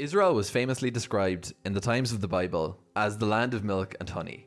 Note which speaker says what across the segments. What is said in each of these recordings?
Speaker 1: Israel was famously described in the times of the Bible as the land of milk and honey.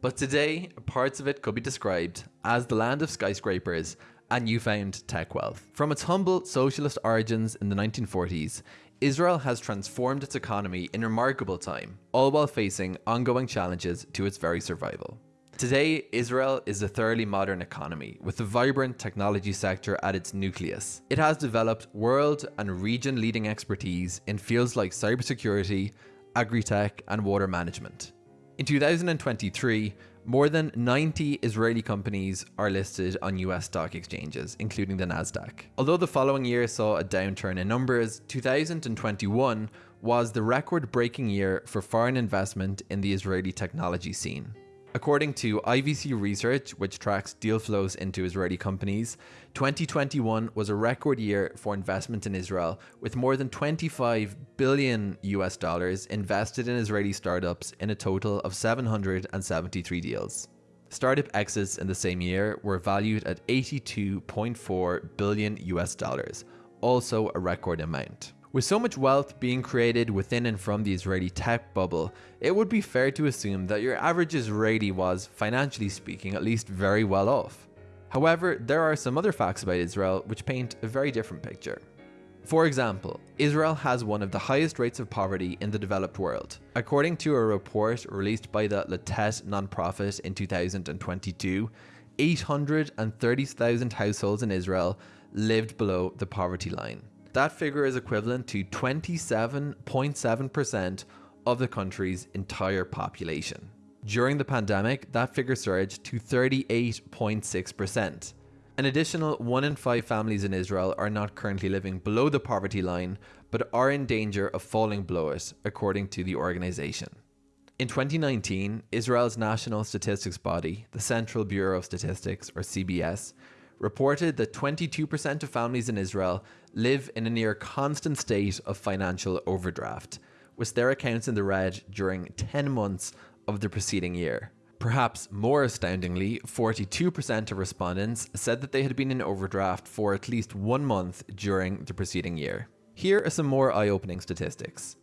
Speaker 1: But today, parts of it could be described as the land of skyscrapers and newfound tech wealth. From its humble socialist origins in the 1940s, Israel has transformed its economy in remarkable time, all while facing ongoing challenges to its very survival. Today, Israel is a thoroughly modern economy with a vibrant technology sector at its nucleus. It has developed world and region leading expertise in fields like cybersecurity, agri-tech and water management. In 2023, more than 90 Israeli companies are listed on US stock exchanges, including the Nasdaq. Although the following year saw a downturn in numbers, 2021 was the record-breaking year for foreign investment in the Israeli technology scene. According to IVC Research, which tracks deal flows into Israeli companies, 2021 was a record year for investment in Israel, with more than 25 billion US dollars invested in Israeli startups in a total of 773 deals. Startup exits in the same year were valued at 82.4 billion US dollars, also a record amount. With so much wealth being created within and from the Israeli tech bubble, it would be fair to assume that your average Israeli was, financially speaking, at least very well off. However, there are some other facts about Israel which paint a very different picture. For example, Israel has one of the highest rates of poverty in the developed world. According to a report released by the Latet nonprofit in 2022, 830,000 households in Israel lived below the poverty line. That figure is equivalent to 27.7% of the country's entire population. During the pandemic, that figure surged to 38.6%. An additional 1 in 5 families in Israel are not currently living below the poverty line, but are in danger of falling below it, according to the organization. In 2019, Israel's national statistics body, the Central Bureau of Statistics, or CBS, reported that 22% of families in Israel live in a near constant state of financial overdraft, with their accounts in the red during 10 months of the preceding year. Perhaps more astoundingly, 42% of respondents said that they had been in overdraft for at least one month during the preceding year. Here are some more eye-opening statistics.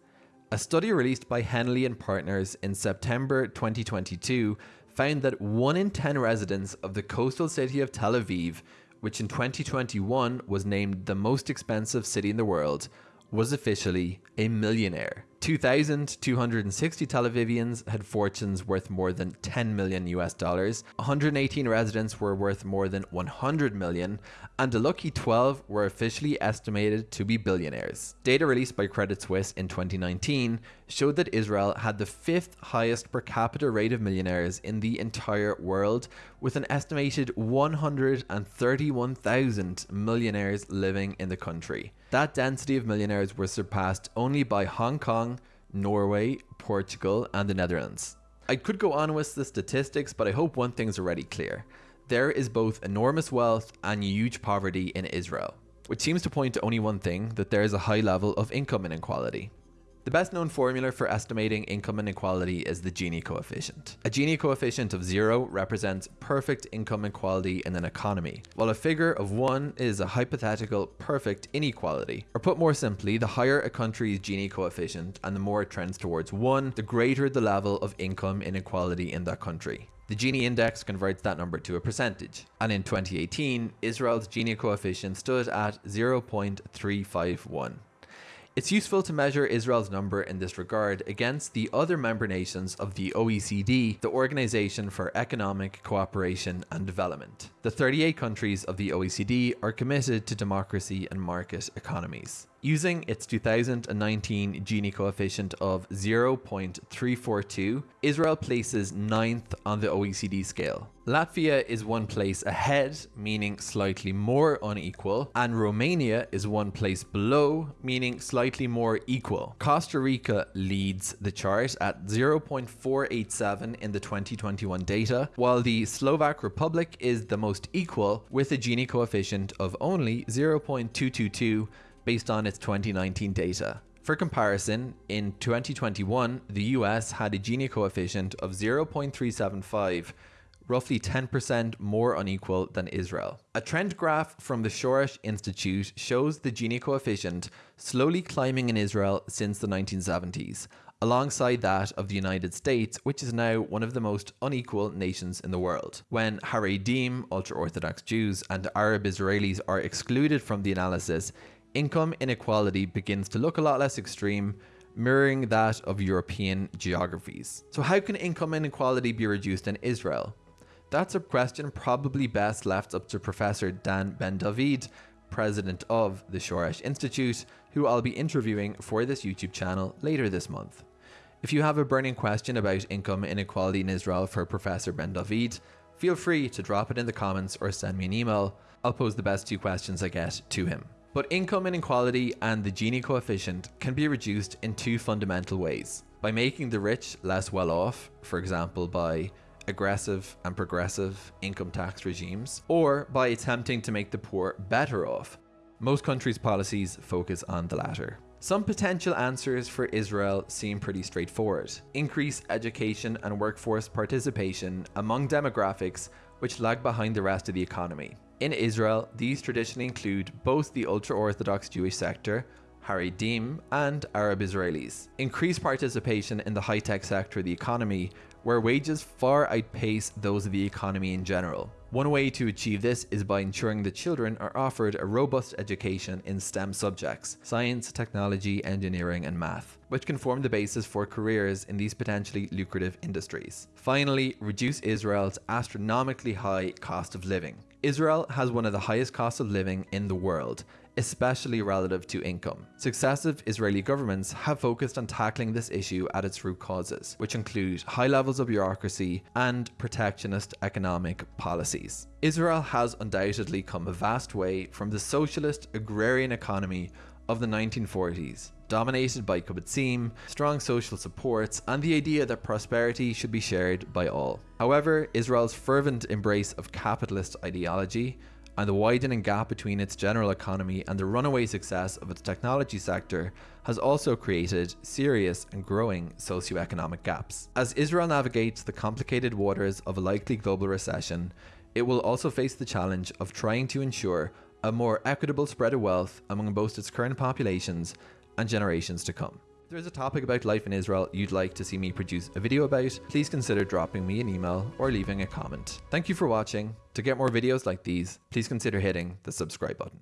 Speaker 1: A study released by Henley and Partners in September 2022 found that 1 in 10 residents of the coastal city of Tel Aviv, which in 2021 was named the most expensive city in the world, was officially a millionaire. 2,260 Tel Avivians had fortunes worth more than 10 million US dollars, 118 residents were worth more than 100 million, and a lucky 12 were officially estimated to be billionaires. Data released by Credit Suisse in 2019 showed that Israel had the fifth highest per capita rate of millionaires in the entire world, with an estimated 131,000 millionaires living in the country. That density of millionaires was surpassed only by Hong Kong, Norway, Portugal, and the Netherlands. I could go on with the statistics, but I hope one thing's already clear. There is both enormous wealth and huge poverty in Israel, which seems to point to only one thing, that there is a high level of income inequality. The best known formula for estimating income inequality is the Gini coefficient. A Gini coefficient of zero represents perfect income equality in an economy, while a figure of one is a hypothetical perfect inequality. Or put more simply, the higher a country's Gini coefficient and the more it trends towards one, the greater the level of income inequality in that country. The Gini index converts that number to a percentage. And in 2018, Israel's Gini coefficient stood at 0.351. It's useful to measure Israel's number in this regard against the other member nations of the OECD, the Organization for Economic Cooperation and Development. The 38 countries of the OECD are committed to democracy and market economies. Using its 2019 Gini coefficient of 0.342, Israel places 9th on the OECD scale. Latvia is one place ahead, meaning slightly more unequal, and Romania is one place below, meaning slightly more equal. Costa Rica leads the chart at 0.487 in the 2021 data, while the Slovak Republic is the most equal with a Gini coefficient of only 0.222 based on its 2019 data. For comparison, in 2021, the US had a Gini coefficient of 0.375, roughly 10% more unequal than Israel. A trend graph from the Shoresh Institute shows the Gini coefficient slowly climbing in Israel since the 1970s, alongside that of the United States, which is now one of the most unequal nations in the world. When Haredim, ultra Orthodox Jews, and Arab Israelis are excluded from the analysis, income inequality begins to look a lot less extreme, mirroring that of European geographies. So, how can income inequality be reduced in Israel? That's a question probably best left up to Professor Dan Ben David, president of the Shoresh Institute, who I'll be interviewing for this YouTube channel later this month. If you have a burning question about income inequality in Israel for Professor Ben David, feel free to drop it in the comments or send me an email. I'll pose the best two questions I get to him. But income inequality and the Gini coefficient can be reduced in two fundamental ways. By making the rich less well off, for example by aggressive and progressive income tax regimes, or by attempting to make the poor better off. Most countries' policies focus on the latter. Some potential answers for Israel seem pretty straightforward. Increase education and workforce participation among demographics which lag behind the rest of the economy. In Israel, these traditionally include both the ultra-Orthodox Jewish sector, Haredim, and Arab Israelis. Increase participation in the high-tech sector of the economy, where wages far outpace those of the economy in general. One way to achieve this is by ensuring that children are offered a robust education in STEM subjects science, technology, engineering, and math, which can form the basis for careers in these potentially lucrative industries. Finally, reduce Israel's astronomically high cost of living. Israel has one of the highest costs of living in the world, especially relative to income. Successive Israeli governments have focused on tackling this issue at its root causes, which include high levels of bureaucracy and protectionist economic policies. Israel has undoubtedly come a vast way from the socialist agrarian economy of the 1940s, dominated by kibbutzim, strong social supports, and the idea that prosperity should be shared by all. However, Israel's fervent embrace of capitalist ideology and the widening gap between its general economy and the runaway success of its technology sector has also created serious and growing socioeconomic gaps. As Israel navigates the complicated waters of a likely global recession, it will also face the challenge of trying to ensure a more equitable spread of wealth among both its current populations and generations to come. There's a topic about life in Israel you'd like to see me produce a video about, please consider dropping me an email or leaving a comment. Thank you for watching. To get more videos like these, please consider hitting the subscribe button.